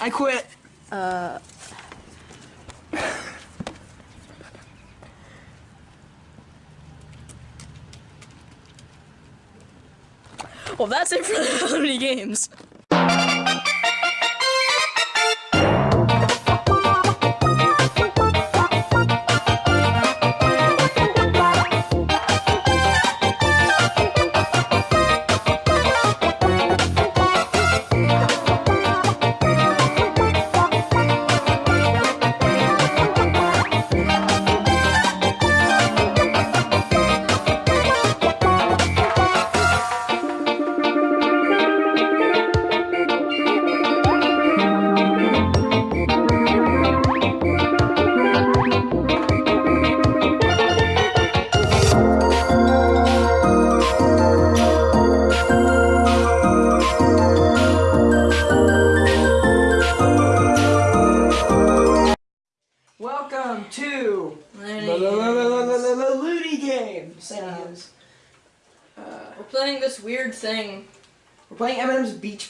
I quit. Uh. Well, that's it for the games.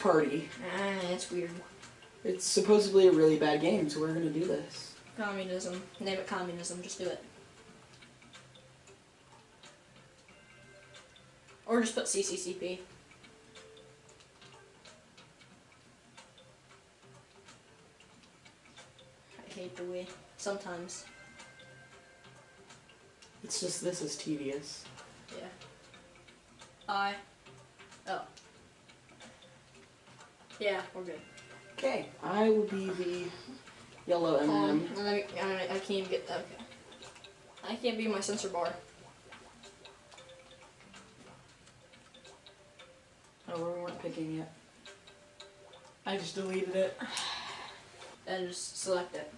Party. Ah, it's weird. It's supposedly a really bad game, so we're gonna do this. Communism. Name it communism. Just do it. Or just put CCCP. I hate the way. Sometimes. It's just this is tedious. Yeah. I. Oh. Yeah, we're good. Okay, I will be the yellow Um, M&M. let me, I, I can't even get that. Okay. I can't be my sensor bar. Oh, we weren't picking yet. I just deleted it. And just select it.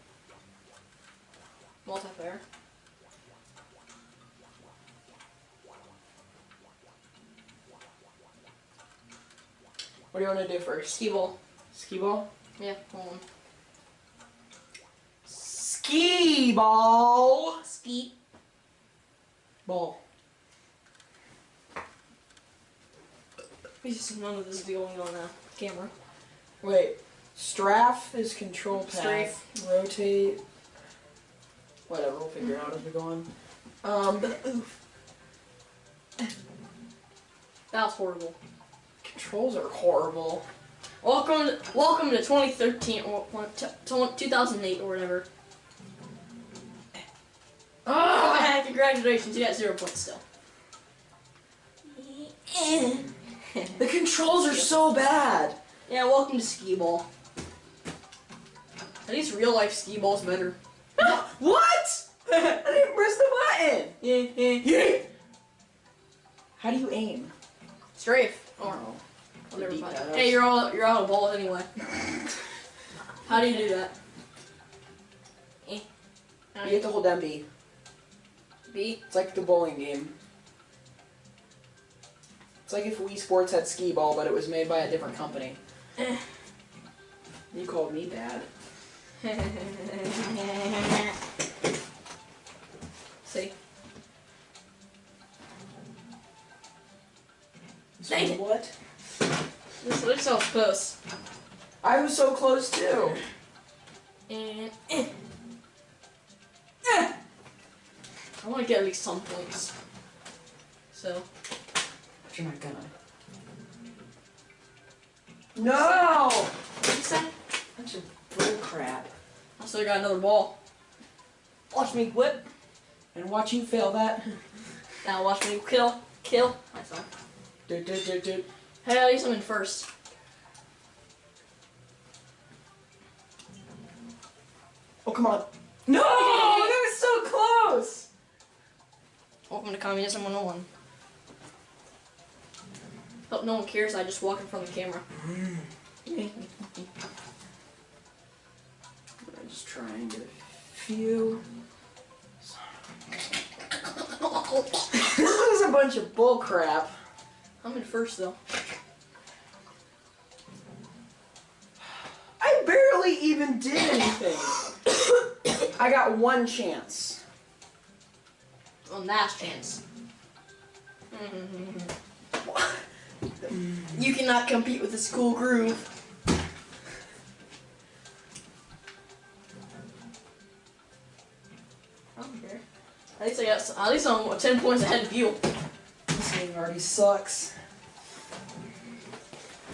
Multiplayer. What do you want to do first? Skee ball. Skee ball? Yeah, hold on. Skee ball! Ski. Ball. This none of this is going on the camera. Wait. Strafe is control path. Strafe. Rotate. Whatever, we'll figure out as we go on. Um, oof. That was horrible. Controls are horrible. Welcome, to, welcome to 2013 or or t- t- 2008 or whatever. Ah! Oh, congratulations, you got zero points still. The controls are so bad. Yeah, welcome to skee ball. At least real life skee ball's better. what? I didn't press the button. Yeah, yeah. Yeah. How do you aim? Strafe. Or Oh. whatever. Beat button. that. Hey, you're all you're out of balls anyway. How do you do that? Eh. You have to hold down B. B. It's like the bowling game. It's like if Wii Sports had skee ball, but it was made by a different company. Eh. You called me bad. So what? This looks so close. I was so close too. And eh. Eh. I want to get at least some points. So But you're not gonna. No! what did you say? Bunch of bull crap. I still got another ball. Watch me whip. And watch you fail that. Now watch me kill. Kill myself. Do, do, do, do. Hey, at least I'm in first. Oh, come on. No! That was so close! Welcome to Communism 101. Hope no one cares I just walk in front of the camera. I'm just try and get a few. this is a bunch of bull crap. I'm in first, though. I barely even did anything. I got one chance. One last chance. you cannot compete with this cool groove. I don't care. At least I got. At least I'm ten points ahead of you. This already sucks.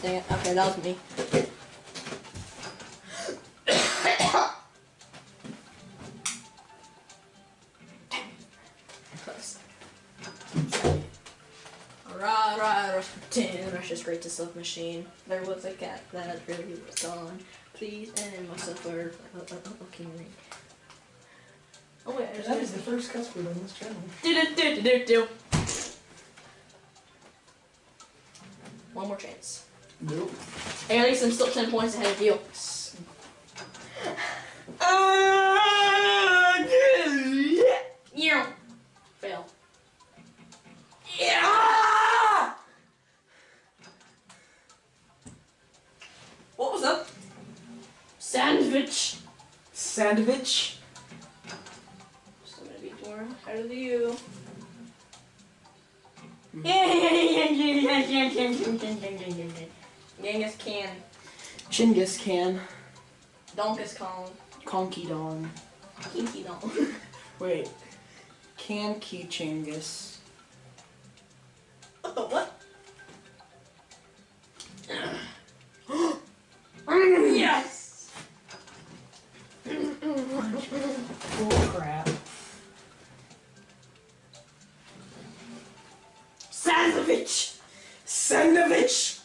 Dang it. Okay, that was me. Alright, alright, rush 10, rush straight to self machine. There was a cat that really was gone. Please end my suffer. Uh, uh, uh, okay, ring. Oh wait, That is the first cuss word on this channel. do do do do do. One more chance. Nope. Hey, at least I'm still 10 points ahead of you. Yeah. Fail. Yeah! What was up? Sandwich. Sandwich. So I'm gonna be more ahead of you. Genghis Khan. Chinggis Khan. Donkus Kong. Conky Dong. Kinky Dong. Wait. Can Key Chinggis. what? yes! Oh crap. Sandwich! Sandwich!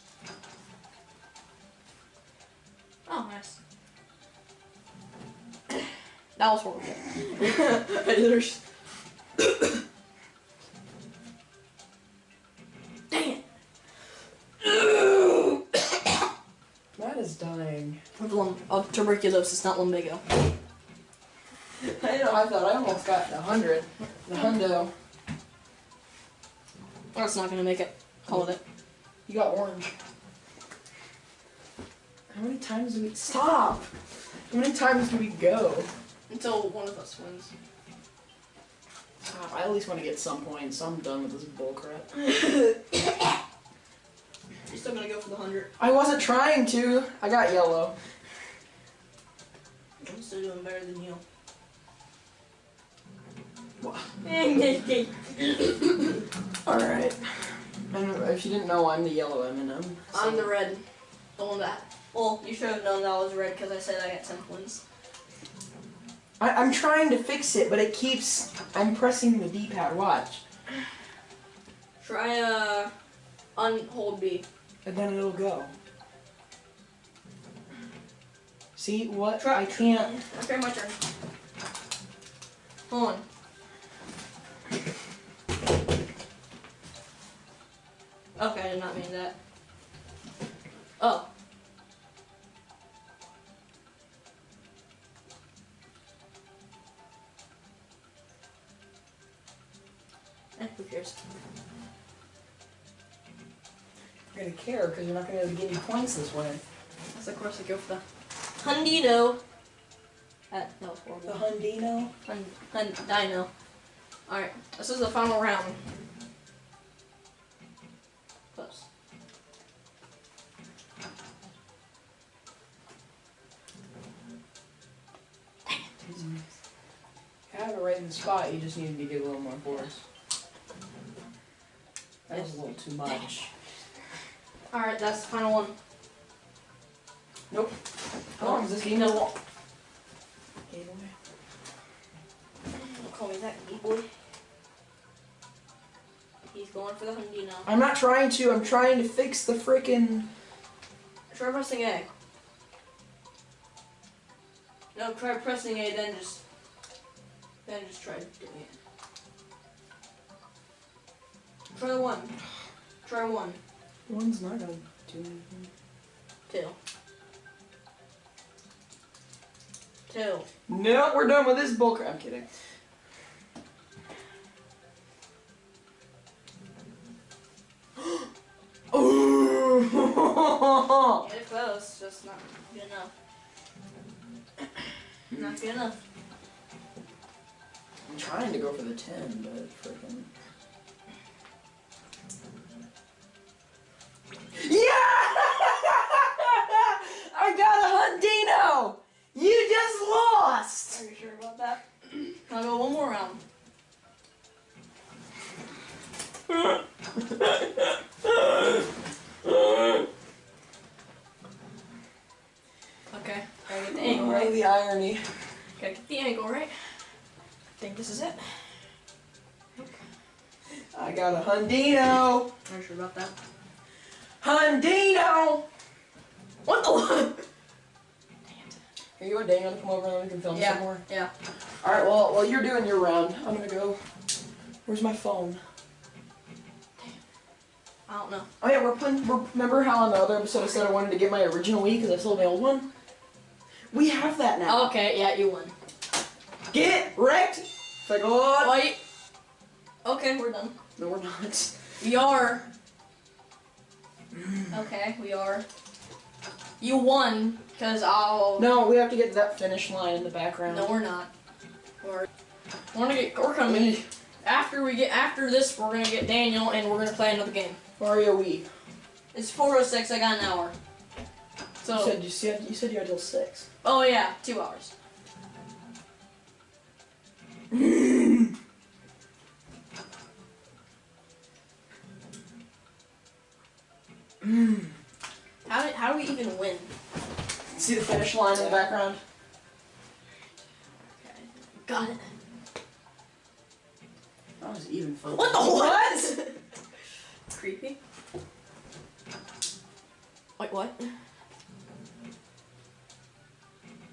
Oh, nice. That was horrible. There's Dang it! Matt is dying. Of, lum- of tuberculosis, not lumbago. I know, I thought I almost got the hundred. The hundo. That's not gonna make it. Call it. You got orange. How many times do we stop? How many times do we go? Until one of us wins. Stop. I at least want to get some points. so I'm done with this bullcrap. You're still gonna go for the hundred. I wasn't trying to. I got yellow. I'm still doing better than you. Alright. And if you didn't know, I'm the yellow M&M. so- the red. The one that. Well, you should have known that I was red because I said I got 10 points. I, I'm trying to fix it, but it keeps. I'm pressing the D-pad. Watch, Try uh, unhold B. and then it'll go. See what? Try- I can't. Okay, my turn. Hold on. Okay, I did not mean that. Oh. Eh, who cares? You're gonna care because you're not gonna be able to get any points this way. That's of course I go for the Hundino. That, that was horrible. The Hundino. Hun, hun, dino. Alright, this is the final round. Right in the spot. You just needed to get a little more force. That was a little too much. Alright, that's the final one. Nope. How long is this game? No. Game away. Don't call me that, geek boy. He's going for the Hundino. I'm not trying to. I'm trying to fix the frickin' Try pressing A. No, try pressing A, then just. Then just try doing it. Try one. Try one. One's not gonna do anything. Two. Two. No, we're done with this bullcrap. I'm kidding. Ooh. Get it close, just not good enough. not good enough. I'm trying to go for the 10, but freaking. Yeah! I got a Hundino! You just lost! Are you sure about that? I'll go one more round. Okay, Oh, right. the irony. I got a Hundino. Not sure about that. Hundino. What the? Dang it. Here you go, Daniel. to Come over and we can film Yeah. some more. Yeah. All right. Well, while you're doing your round, I'm gonna go. Where's my phone? I don't know. Oh yeah, we're playing. Remember how on the other episode I said I wanted to get my original Wii because I sold my old one? We have that now. Okay, yeah, you won. Get wrecked. It's like, oh. Wait. Okay, we're done. No, we're not. We are. Mm. Okay, we are. You won, because I'll. No, we have to get that finish line in the background. No, we're not. We're. We're gonna get. We're coming. After we get after this, we're gonna get Daniel, and we're gonna play another game. Mario Wii. It's 4:06. I got an hour. So. You said you said you said you had till six. oh yeah, two hours. Mm. How do, how do we even win? See the finish line in the background? Okay. Got it. That was even fun. What the what? Creepy. Wait, what?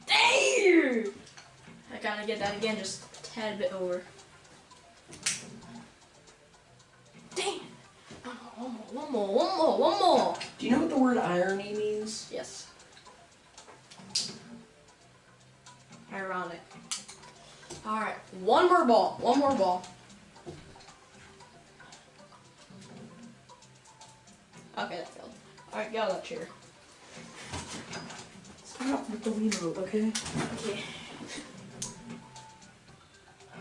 Damn! I gotta get that again, just a tad bit over. One more, one more, one more! Do you know what the word irony means? Yes. Ironic. Alright, one more ball, one more ball. Okay, that failed. Alright, get out of that chair. Stop with the remote, okay? Okay.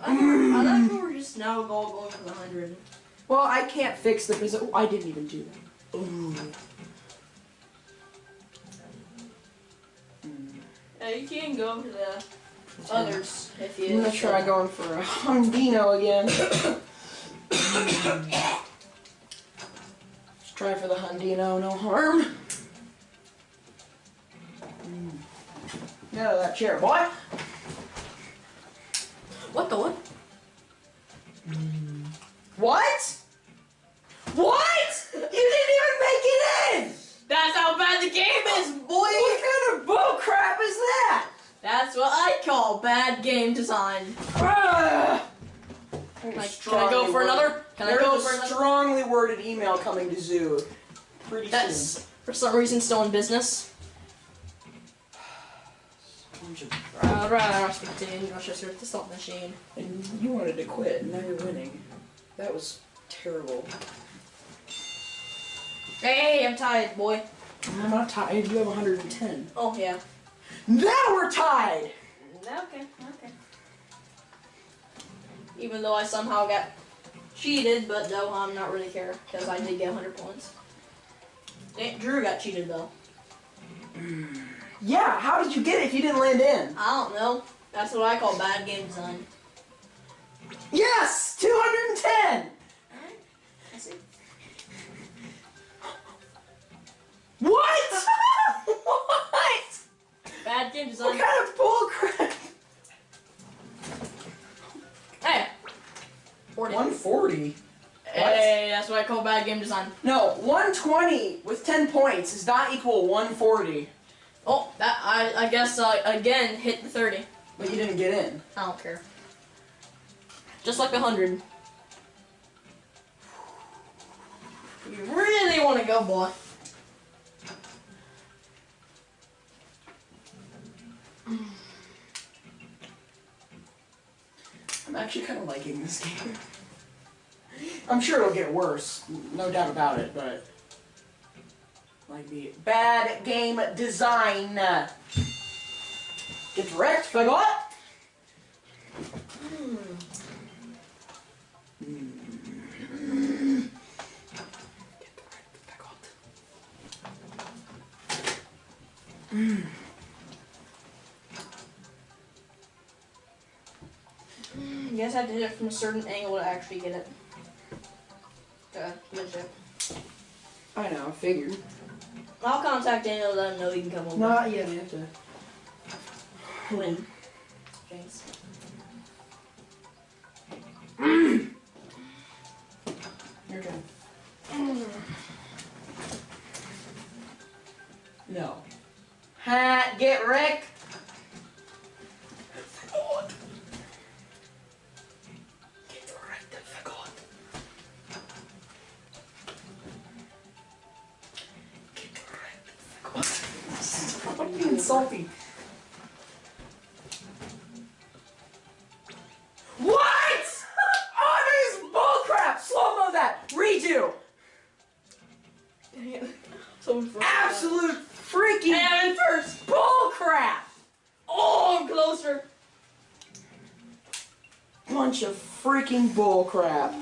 I thought, I thought we were just now all going for the hundred. Well, I can't fix the because I didn't even do that. Ooh. Yeah, you can go to the others if you. I'm gonna try going for a Hundino again. Let's try for the Hundino, no harm. Get out of that chair, boy. What the? What? What? You didn't even make it in! That's how bad the game is, boy! What kind of bull crap is that? That's what I call bad game design. Ah! Can I, can I go for another? Can I There's go a for another? strongly worded email coming to Zoo pretty That's soon. for some reason still in business. Bunch of- Uh, right, I'll speak to you. Russia the salt machine. And you wanted to quit, and now you're winning. That was terrible. Hey, I'm tired, boy. I'm not tired. You have 110. Oh yeah. Now we're tied. Okay, okay. Even though I somehow got cheated, but though I'm not really care because I did get 100 points. Drew got cheated though. Yeah. How did you get it if you didn't land in? I don't know. That's what I call bad game design. Yes. 210. I see. What? Bad game What design. kind of bull crap? Hey. 40. 140. Hey, that's what I call bad game design. No, 120 with 10 points is not equal 140. Oh, that I I guess uh, again hit the 30. But you didn't get in. I don't care. Just like the 100. You really want to go, boy. I'm actually kind of liking this game. I'm sure it'll get worse, no doubt about it, but. Like the bad game design. Get wrecked, what? Hmm. You guys have to hit it from a certain angle to actually get it. Okay, good shit. I know, I figured. I'll contact Daniel, let him know he can come over. Not yet. I have to. When? Thanks. Your turn. No. Ha! Get wrecked. Salty. What? Oh, this bullcrap! Slow-mo that! Redo! First. Absolute freaking And first! bullcrap! Oh, I'm closer! Bunch of freaking bullcrap.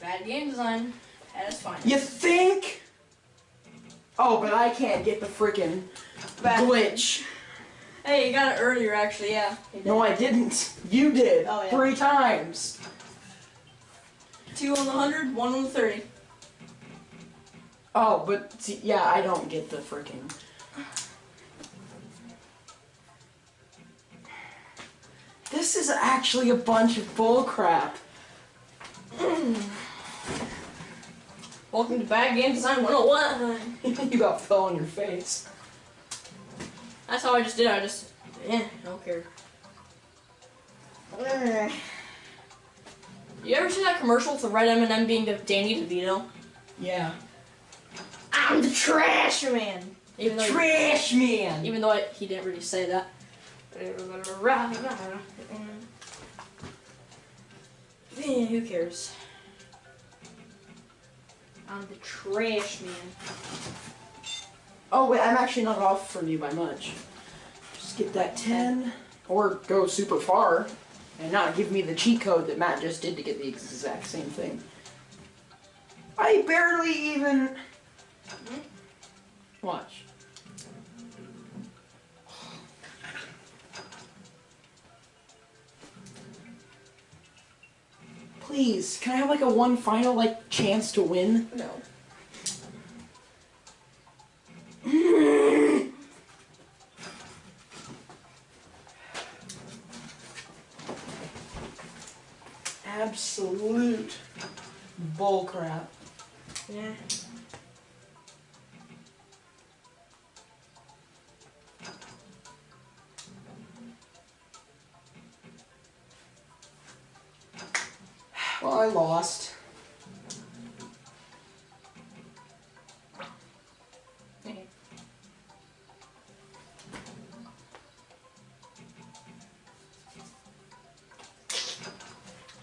Bad game design. That is fine. You think? Oh, but I can't get the freaking glitch. Hey, you got it earlier, actually, yeah. No, I didn't. You did. Oh, yeah. Three times. Two on the 100, one on the 30. Oh, but see, yeah, I don't get the freaking. This is actually a bunch of bullcrap. Welcome to Bad Game Design 101. you about fell on your face. That's how I just did. I just, yeah, I don't care. You ever see that commercial with the red M&M being the Danny DeVito? Yeah. I'm the trash man. Even though, Trash man. even though I, he didn't really say that. Yeah, who cares? I'm the trash man. Oh wait, I'm actually not off from you by much. Just get that 10, or go super far, and not give me the cheat code that Matt just did to get the exact same thing. I barely even... Mm-hmm. Watch. Please, can I have like a one final like chance to win? No. Absolute bullcrap. Yeah. Well, I lost.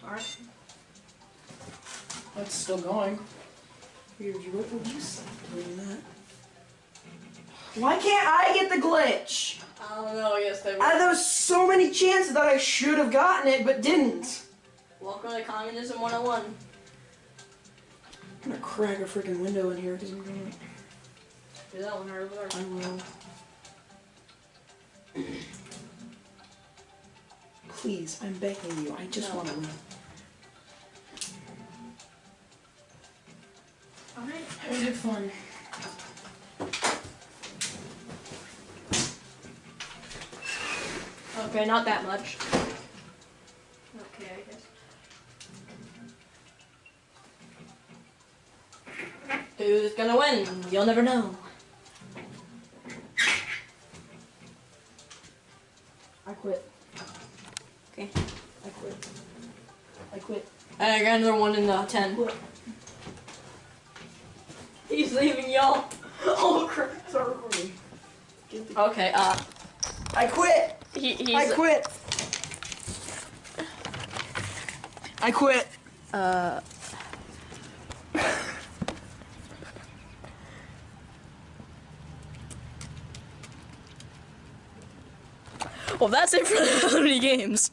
Alright. That's still going. Weird, what would you say doing that? Why can't I get the glitch? I don't know, yes, they Uh, there was so many chances that I should have gotten it, but didn't. Welcome to Communism 101. I'm gonna crack a freaking window in here because I'm gonna. Do that one over there. I will. Please, I'm begging you. I just No. want to win. Alright. Was it fun? Okay, not that much. Okay, I guess. Who's gonna win? You'll never know. I quit. Okay. I quit. I quit. I got another one in the 10. Quit. He's leaving y'all. Oh crap. Start recording. Okay, uh, I quit. he, he's, I quit. I quit. uh, well, that's it for the 30 games.